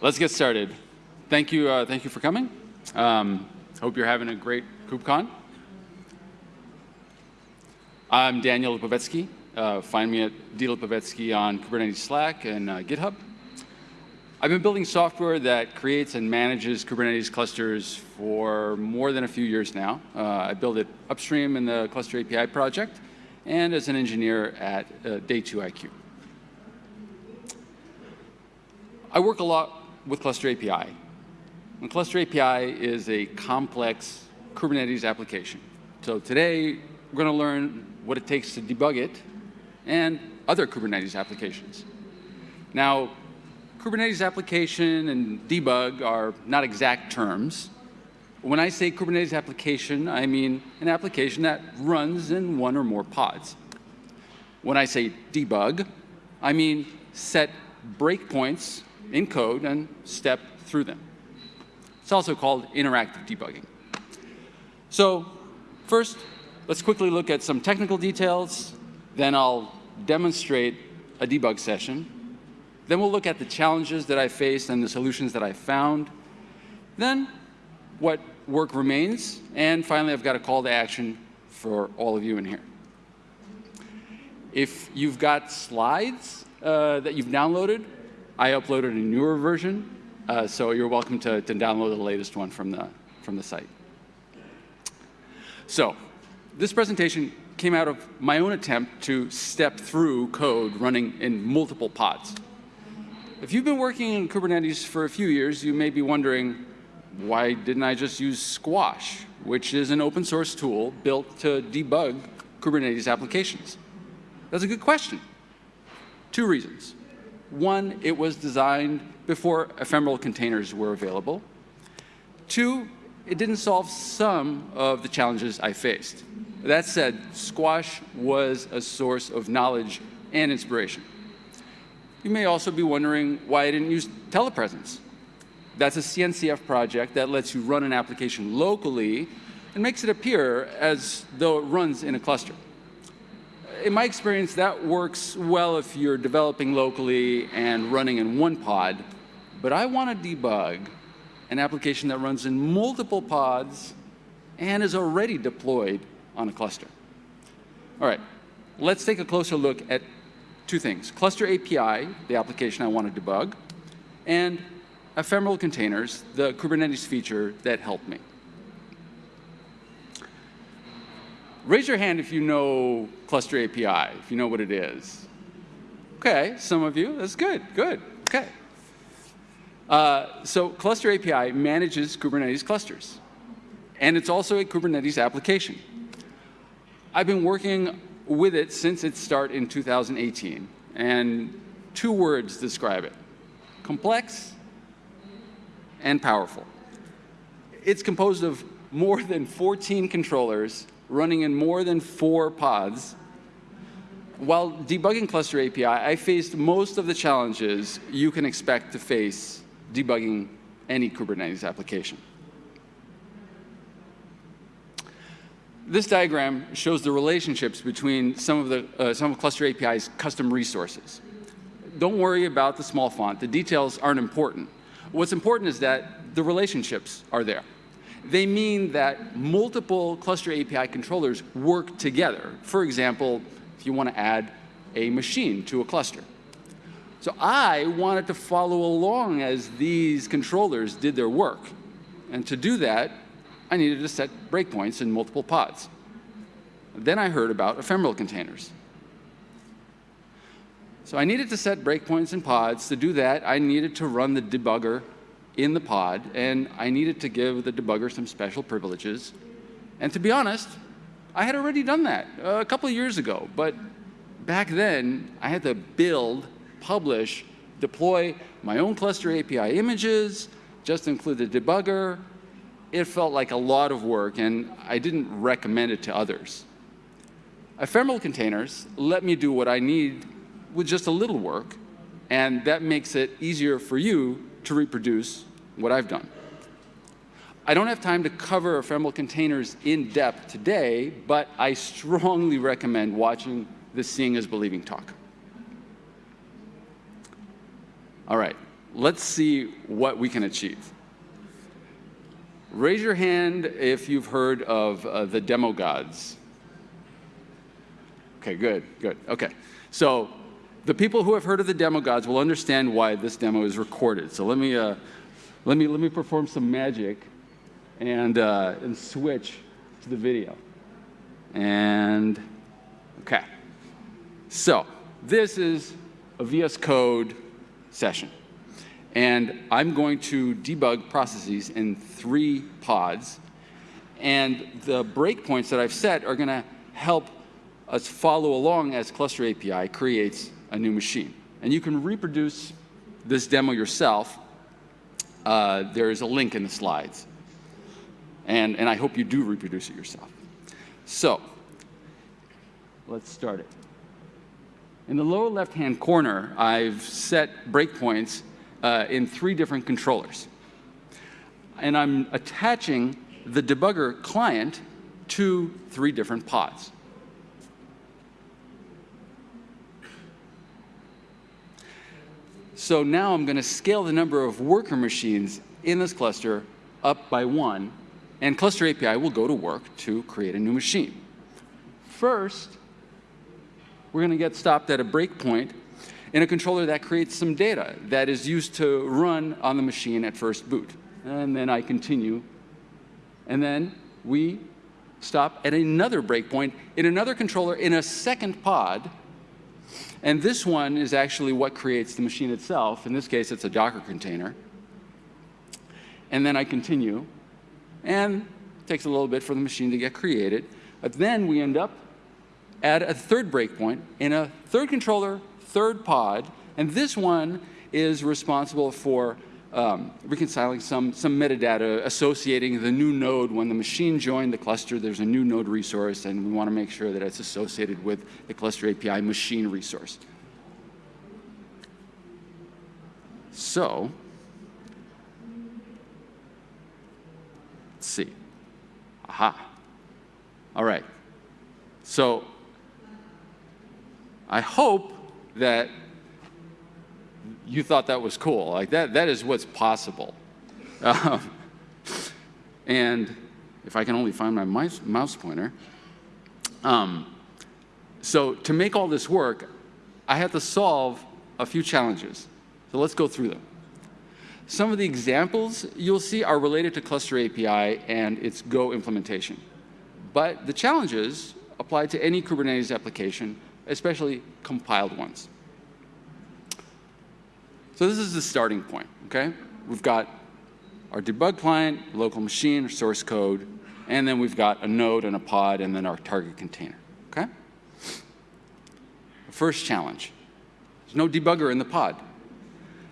Let's get started. Thank you, uh, thank you for coming. Um, hope you're having a great KubeCon. I'm Daniel Lipovetsky. Uh, find me at dlipovetsky on Kubernetes Slack and uh, GitHub. I've been building software that creates and manages Kubernetes clusters for more than a few years now. Uh, I build it upstream in the Cluster API project and as an engineer at uh, D2iQ. I work a lot with Cluster API. And Cluster API is a complex Kubernetes application. So today, we're going to learn what it takes to debug it and other Kubernetes applications. Now, Kubernetes application and debug are not exact terms. When I say Kubernetes application, I mean an application that runs in one or more pods. When I say debug, I mean set breakpoints in code and step through them. It's also called interactive debugging. So first, let's quickly look at some technical details. Then I'll demonstrate a debug session. Then we'll look at the challenges that I faced and the solutions that I found. Then what work remains. And finally, I've got a call to action for all of you in here. If you've got slides uh, that you've downloaded, I uploaded a newer version, uh, so you're welcome to, to download the latest one from the, from the site. So this presentation came out of my own attempt to step through code running in multiple pods. If you've been working in Kubernetes for a few years, you may be wondering, why didn't I just use Squash, which is an open source tool built to debug Kubernetes applications? That's a good question. Two reasons. One, it was designed before ephemeral containers were available. Two, it didn't solve some of the challenges I faced. That said, Squash was a source of knowledge and inspiration. You may also be wondering why I didn't use telepresence. That's a CNCF project that lets you run an application locally and makes it appear as though it runs in a cluster in my experience, that works well if you're developing locally and running in one pod. But I want to debug an application that runs in multiple pods and is already deployed on a cluster. All right, let's take a closer look at two things. Cluster API, the application I want to debug, and ephemeral containers, the Kubernetes feature that helped me. Raise your hand if you know Cluster API, if you know what it is. Okay, some of you, that's good, good, okay. Uh, so Cluster API manages Kubernetes clusters. And it's also a Kubernetes application. I've been working with it since its start in 2018. And two words describe it, complex and powerful. It's composed of more than 14 controllers running in more than four pods. While debugging Cluster API, I faced most of the challenges you can expect to face debugging any Kubernetes application. This diagram shows the relationships between some of, the, uh, some of Cluster API's custom resources. Don't worry about the small font. The details aren't important. What's important is that the relationships are there. They mean that multiple cluster API controllers work together. For example, if you want to add a machine to a cluster. So I wanted to follow along as these controllers did their work. And to do that, I needed to set breakpoints in multiple pods. Then I heard about ephemeral containers. So I needed to set breakpoints in pods. To do that, I needed to run the debugger in the pod, and I needed to give the debugger some special privileges. And to be honest, I had already done that a couple of years ago, but back then, I had to build, publish, deploy my own cluster API images, just include the debugger. It felt like a lot of work, and I didn't recommend it to others. Ephemeral containers let me do what I need with just a little work, and that makes it easier for you to reproduce what I've done. I don't have time to cover ephemeral containers in depth today, but I strongly recommend watching the Seeing is Believing talk. All right, let's see what we can achieve. Raise your hand if you've heard of uh, the demo gods. Okay, good, good. Okay. So the people who have heard of the demo gods will understand why this demo is recorded. So let me, uh, let me, let me perform some magic and, uh, and switch to the video. And, okay. So this is a VS Code session. And I'm going to debug processes in three pods. And the breakpoints that I've set are going to help us follow along as Cluster API creates a new machine. And you can reproduce this demo yourself. Uh, there's a link in the slides. And, and I hope you do reproduce it yourself. So let's start it. In the lower left-hand corner, I've set breakpoints uh, in three different controllers. And I'm attaching the debugger client to three different pods. So now I'm going to scale the number of worker machines in this cluster up by one, and Cluster API will go to work to create a new machine. First, we're going to get stopped at a breakpoint in a controller that creates some data that is used to run on the machine at first boot. And then I continue. And then we stop at another breakpoint in another controller in a second pod. And this one is actually what creates the machine itself. In this case, it's a Docker container. And then I continue. And it takes a little bit for the machine to get created. But then we end up at a third breakpoint in a third controller third pod, and this one is responsible for um, reconciling some, some metadata associating the new node when the machine joined the cluster, there's a new node resource, and we want to make sure that it's associated with the cluster API machine resource. So, let's see. Aha. All right. So, I hope that you thought that was cool. Like that, that is what's possible. Um, and if I can only find my mouse, mouse pointer. Um, so to make all this work, I had to solve a few challenges. So let's go through them. Some of the examples you'll see are related to Cluster API and its Go implementation. But the challenges apply to any Kubernetes application especially compiled ones. So this is the starting point, okay? We've got our debug client, local machine, source code, and then we've got a node and a pod, and then our target container, okay? First challenge, there's no debugger in the pod.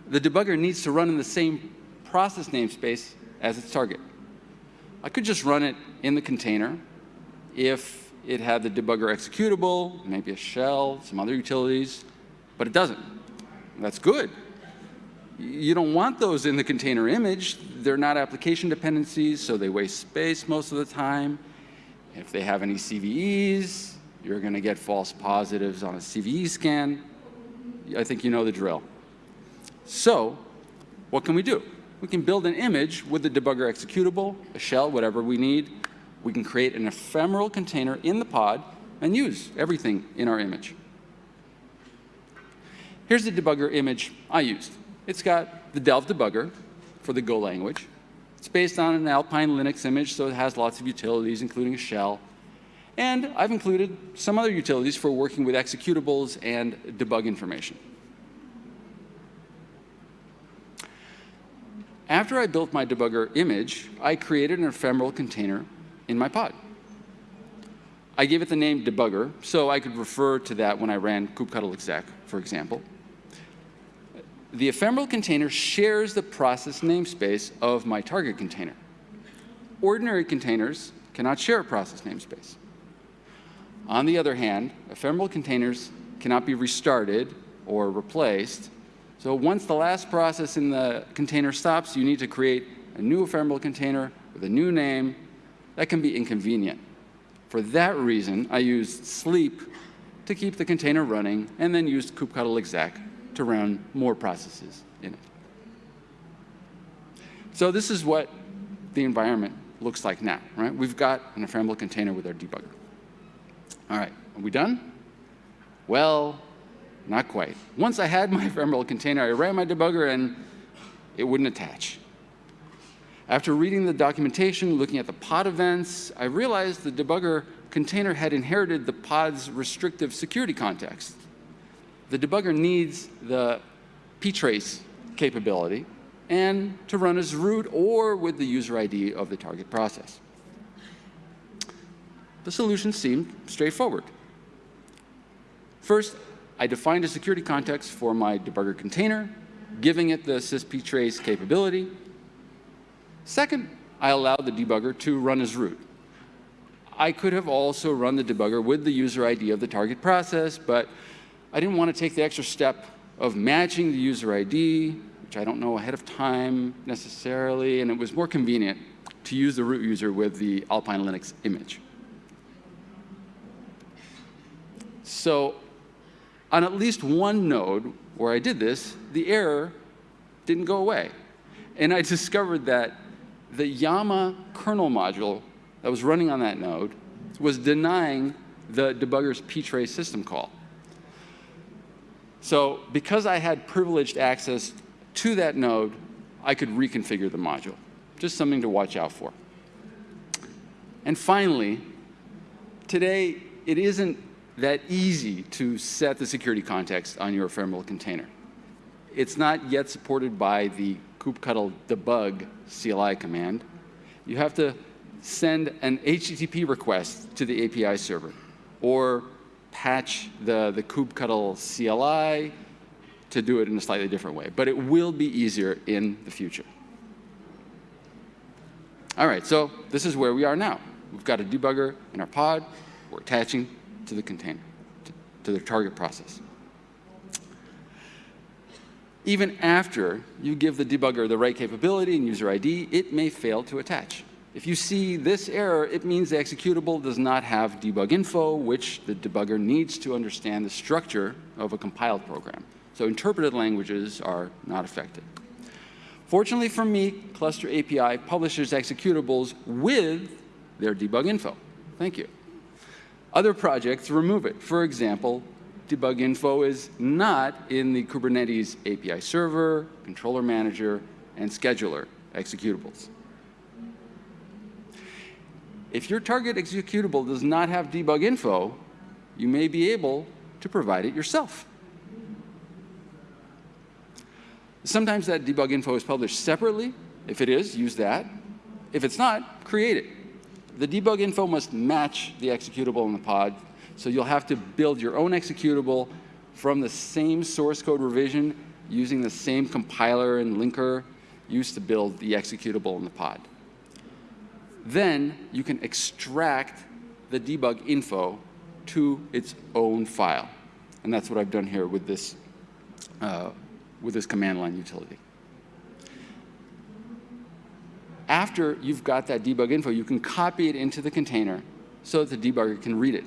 The debugger needs to run in the same process namespace as its target. I could just run it in the container if it had the debugger executable, maybe a shell, some other utilities, but it doesn't. That's good. You don't want those in the container image. They're not application dependencies, so they waste space most of the time. If they have any CVEs, you're going to get false positives on a CVE scan. I think you know the drill. So what can we do? We can build an image with the debugger executable, a shell, whatever we need, we can create an ephemeral container in the pod and use everything in our image. Here's the debugger image I used. It's got the Delve debugger for the Go language. It's based on an Alpine Linux image, so it has lots of utilities, including a shell. And I've included some other utilities for working with executables and debug information. After I built my debugger image, I created an ephemeral container in my pod. I gave it the name debugger, so I could refer to that when I ran kubectl exec, for example. The ephemeral container shares the process namespace of my target container. Ordinary containers cannot share a process namespace. On the other hand, ephemeral containers cannot be restarted or replaced. So once the last process in the container stops, you need to create a new ephemeral container with a new name that can be inconvenient. For that reason, I used sleep to keep the container running and then used kubectl exec to run more processes in it. So this is what the environment looks like now, right? We've got an ephemeral container with our debugger. All right, are we done? Well, not quite. Once I had my ephemeral container, I ran my debugger and it wouldn't attach. After reading the documentation, looking at the pod events, I realized the debugger container had inherited the pod's restrictive security context. The debugger needs the ptrace capability and to run as root or with the user ID of the target process. The solution seemed straightforward. First, I defined a security context for my debugger container, giving it the sysptrace capability. Second, I allowed the debugger to run as root. I could have also run the debugger with the user ID of the target process, but I didn't want to take the extra step of matching the user ID, which I don't know ahead of time necessarily, and it was more convenient to use the root user with the Alpine Linux image. So on at least one node where I did this, the error didn't go away. And I discovered that the Yama kernel module that was running on that node was denying the debugger's ptrace system call. So because I had privileged access to that node, I could reconfigure the module. Just something to watch out for. And finally, today, it isn't that easy to set the security context on your ephemeral container. It's not yet supported by the kubectl debug CLI command. You have to send an HTTP request to the API server or patch the, the kubectl CLI to do it in a slightly different way. But it will be easier in the future. All right, so this is where we are now. We've got a debugger in our pod. We're attaching to the container, to, to the target process. Even after you give the debugger the right capability and user ID, it may fail to attach. If you see this error, it means the executable does not have debug info, which the debugger needs to understand the structure of a compiled program. So interpreted languages are not affected. Fortunately for me, Cluster API publishes executables with their debug info. Thank you. Other projects remove it. For example, debug info is not in the Kubernetes API server, controller manager, and scheduler executables. If your target executable does not have debug info, you may be able to provide it yourself. Sometimes that debug info is published separately. If it is, use that. If it's not, create it the debug info must match the executable in the pod. So you'll have to build your own executable from the same source code revision using the same compiler and linker used to build the executable in the pod. Then you can extract the debug info to its own file. And that's what I've done here with this, uh, with this command line utility after you've got that debug info, you can copy it into the container so that the debugger can read it.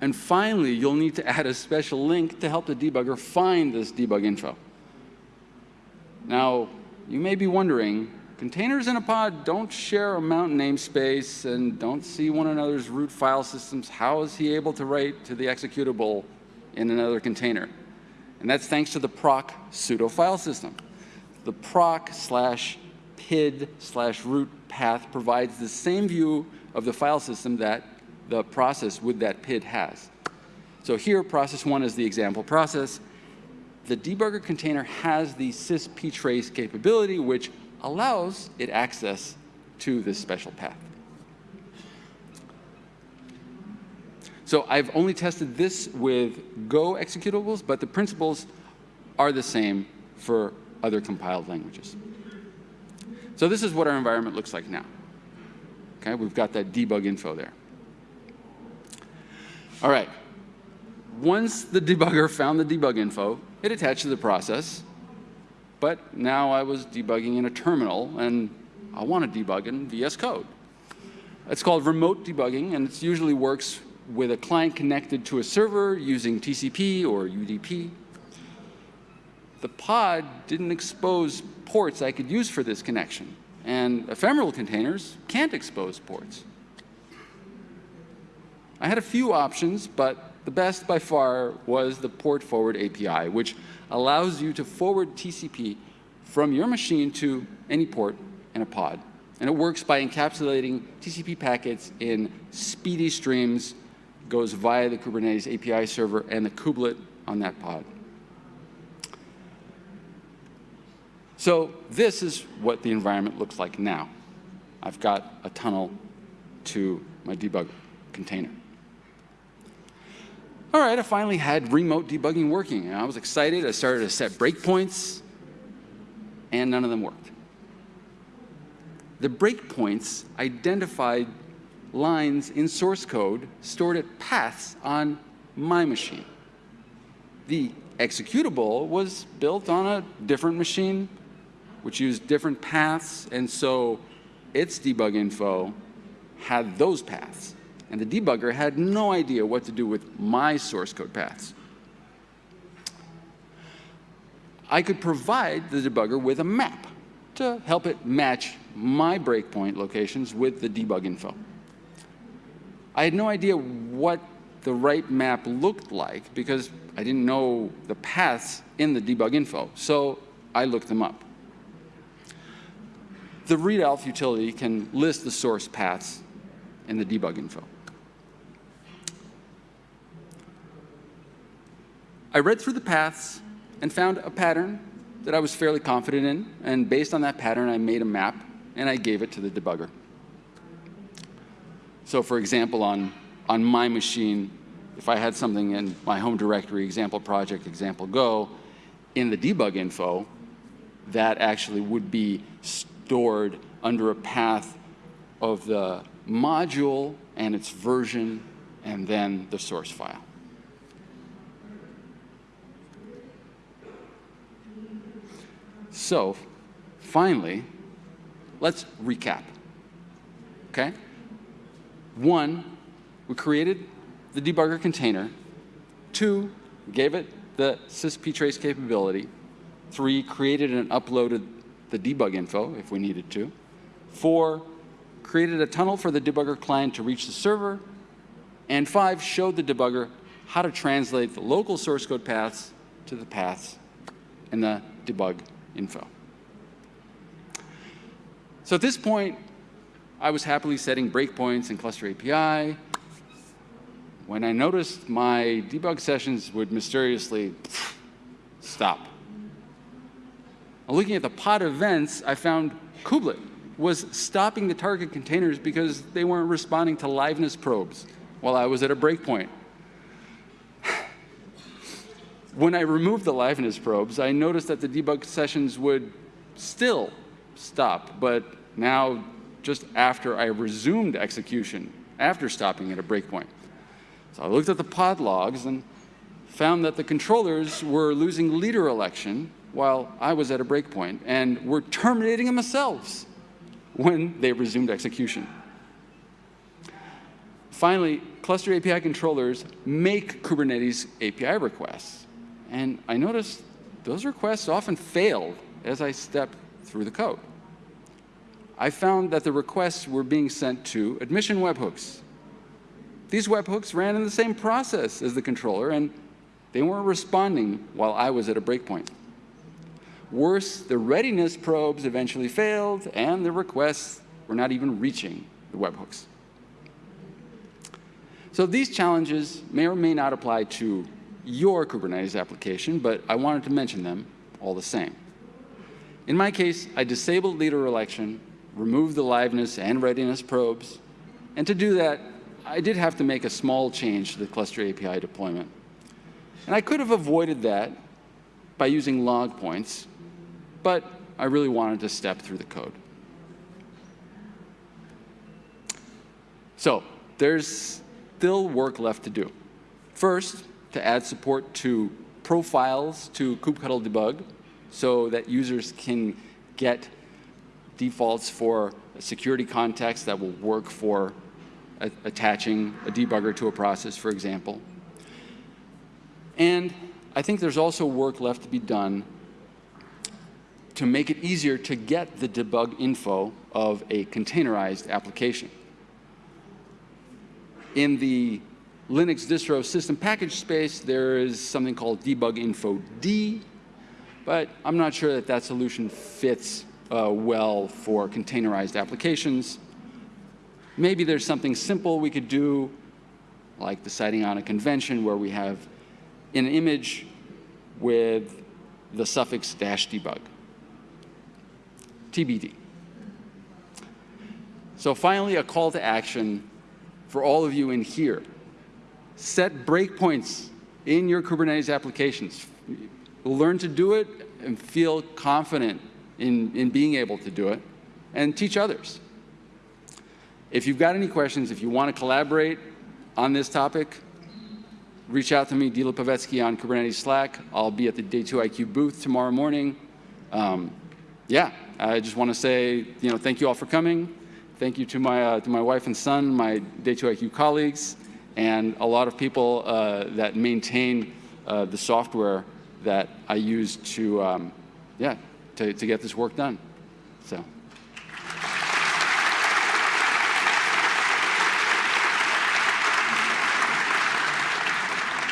And finally, you'll need to add a special link to help the debugger find this debug info. Now, you may be wondering, containers in a pod don't share a mount namespace and don't see one another's root file systems. How is he able to write to the executable in another container? And that's thanks to the proc pseudo file system the proc slash PID slash root path provides the same view of the file system that the process with that PID has. So here, process one is the example process. The debugger container has the sysptrace capability, which allows it access to this special path. So I've only tested this with Go executables, but the principles are the same for other compiled languages. So this is what our environment looks like now. Okay, we've got that debug info there. All right. Once the debugger found the debug info, it attached to the process. But now I was debugging in a terminal, and I want to debug in VS Code. It's called remote debugging, and it usually works with a client connected to a server using TCP or UDP. the pod didn't expose ports I could use for this connection, and ephemeral containers can't expose ports. I had a few options, but the best by far was the Port Forward API, which allows you to forward TCP from your machine to any port in a pod. And it works by encapsulating TCP packets in SPDY streams, goes via the Kubernetes API server and the kubelet on that pod. So this is what the environment looks like now. I've got a tunnel to my debug container. All right, I finally had remote debugging working. And I was excited. I started to set breakpoints, and none of them worked. The breakpoints identified lines in source code stored at paths on my machine. The executable was built on a different machine, which used different paths, and so its debug info had those paths. And the debugger had no idea what to do with my source code paths. I could provide the debugger with a map to help it match my breakpoint locations with the debug info. I had no idea what the right map looked like because I didn't know the paths in the debug info, so I looked them up. The readelf utility can list the source paths in the debug info. I read through the paths and found a pattern that I was fairly confident in, and based on that pattern, I made a map and I gave it to the debugger. So for example, on, on my machine, if I had something in my home directory, example project, example go, in the debug info, that actually would be stored under a path of the module and its version, and then the source file. So finally, let's recap. Okay? One, we created the debugger container. Two, gave it the sysptrace capability. Three, created and uploaded the debug info if we needed to. Four, created a tunnel for the debugger client to reach the server. And five, showed the debugger how to translate the local source code paths to the paths in the debug info. So at this point, I was happily setting breakpoints in Cluster API when I noticed my debug sessions would mysteriously stop. looking at the pod events, I found kubelet was stopping the target containers because they weren't responding to liveness probes while I was at a breakpoint. When I removed the liveness probes, I noticed that the debug sessions would still stop, but now just after I resumed execution, after stopping at a breakpoint. So I looked at the pod logs and found that the controllers were losing leader election while I was at a breakpoint and were terminating themselves when they resumed execution. Finally, cluster API controllers make Kubernetes API requests. And I noticed those requests often failed as I stepped through the code. I found that the requests were being sent to admission webhooks. These webhooks ran in the same process as the controller, and they weren't responding while I was at a breakpoint. Worse, the readiness probes eventually failed, and the requests were not even reaching the webhooks. So these challenges may or may not apply to your Kubernetes application, but I wanted to mention them all the same. In my case, I disabled leader election, removed the liveness and readiness probes, and to do that, I did have to make a small change to the cluster API deployment. And I could have avoided that by using log points, but I really wanted to step through the code. So there's still work left to do. First, to add support to profiles to kubectl debug so that users can get defaults for security context that will work for attaching a debugger to a process, for example. And I think there's also work left to be done to make it easier to get the debug info of a containerized application. In the Linux distro system package space, there is something called debug info D, but I'm not sure that that solution fits uh, well for containerized applications. Maybe there's something simple we could do, like deciding on a convention where we have an image with the suffix dash debug. TBD. So finally, a call to action for all of you in here. Set breakpoints in your Kubernetes applications. Learn to do it and feel confident in, in being able to do it, and teach others. If you've got any questions, if you want to collaborate on this topic, reach out to me, dlipovetsky on Kubernetes Slack. I'll be at the D2iQ booth tomorrow morning. Um, yeah, I just want to say, you know, thank you all for coming. Thank you to my, uh, to my wife and son, my D2iQ colleagues, and a lot of people uh, that maintain uh, the software that I use to, um, yeah, to, to get this work done. So.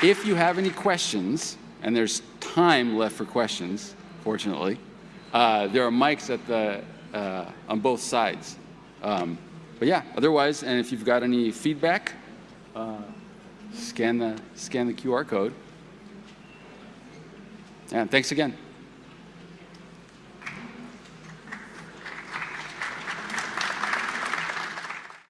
If you have any questions, and there's time left for questions, fortunately, uh, there are mics at the, uh, on both sides. Um, but yeah, otherwise, and if you've got any feedback, uh, scan, the, scan the QR code. And thanks again.